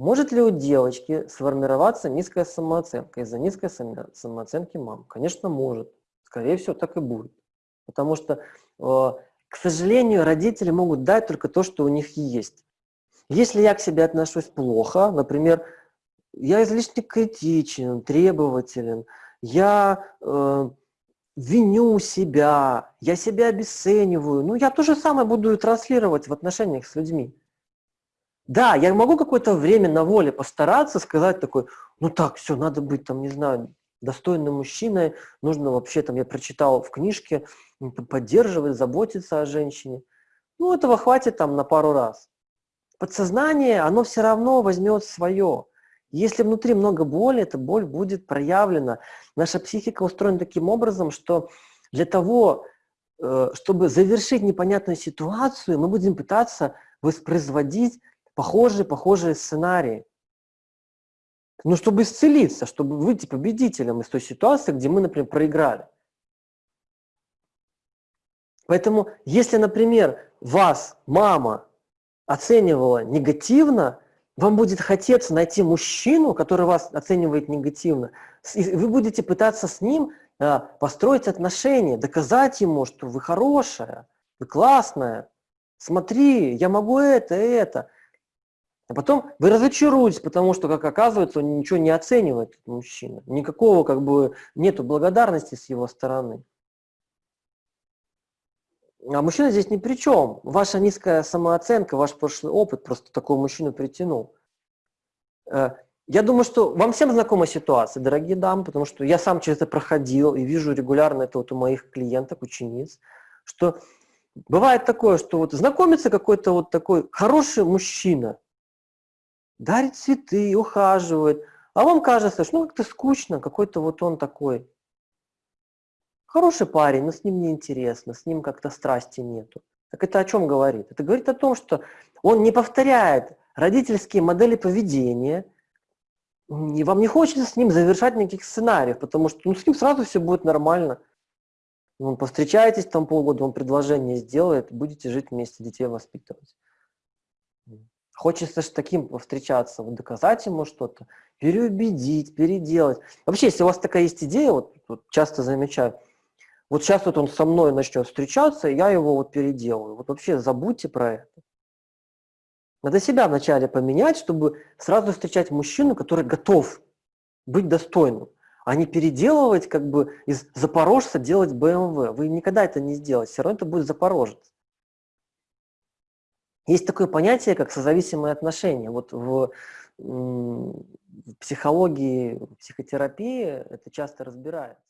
Может ли у девочки сформироваться низкая самооценка из-за низкой самооценки мам? Конечно, может. Скорее всего, так и будет. Потому что, э, к сожалению, родители могут дать только то, что у них есть. Если я к себе отношусь плохо, например, я излишне критичен, требователен, я э, виню себя, я себя обесцениваю, ну я то же самое буду транслировать в отношениях с людьми. Да, я могу какое-то время на воле постараться сказать такой, ну так, все, надо быть там, не знаю, достойным мужчиной, нужно вообще, там, я прочитал в книжке, поддерживать, заботиться о женщине. Ну, этого хватит там на пару раз. Подсознание, оно все равно возьмет свое. Если внутри много боли, эта боль будет проявлена. Наша психика устроена таким образом, что для того, э, чтобы завершить непонятную ситуацию, мы будем пытаться воспроизводить похожие, похожие сценарии. Ну, чтобы исцелиться, чтобы выйти победителем из той ситуации, где мы, например, проиграли. Поэтому, если, например, вас мама оценивала негативно, вам будет хотеться найти мужчину, который вас оценивает негативно, и вы будете пытаться с ним а, построить отношения, доказать ему, что вы хорошая, вы классная, смотри, я могу это, это. А потом вы разочаруетесь, потому что, как оказывается, он ничего не оценивает, этот мужчина. Никакого, как бы, нету благодарности с его стороны. А мужчина здесь ни при чем. Ваша низкая самооценка, ваш прошлый опыт просто такого мужчину притянул. Э, я думаю, что вам всем знакома ситуация, дорогие дамы, потому что я сам через это проходил и вижу регулярно это вот у моих клиенток, учениц, что бывает такое, что вот знакомится какой-то вот такой хороший мужчина, дарит цветы, ухаживает. А вам кажется, что ну как-то скучно, какой-то вот он такой. Хороший парень, но с ним неинтересно, с ним как-то страсти нету. Так это о чем говорит? Это говорит о том, что он не повторяет родительские модели поведения, и вам не хочется с ним завершать никаких сценариев, потому что ну, с ним сразу все будет нормально. Ну, повстречаетесь там полгода, он предложение сделает, будете жить вместе, детей воспитывать. Хочется с таким повстречаться, вот доказать ему что-то, переубедить, переделать. Вообще, если у вас такая есть идея, вот, вот часто замечаю, вот сейчас вот он со мной начнет встречаться, я его вот переделаю. Вот вообще забудьте про это. Надо себя вначале поменять, чтобы сразу встречать мужчину, который готов быть достойным, а не переделывать, как бы из запорожца делать БМВ. Вы никогда это не сделаете, все равно это будет запорожец. Есть такое понятие, как созависимые отношения. Вот в, в психологии, в психотерапии это часто разбирается.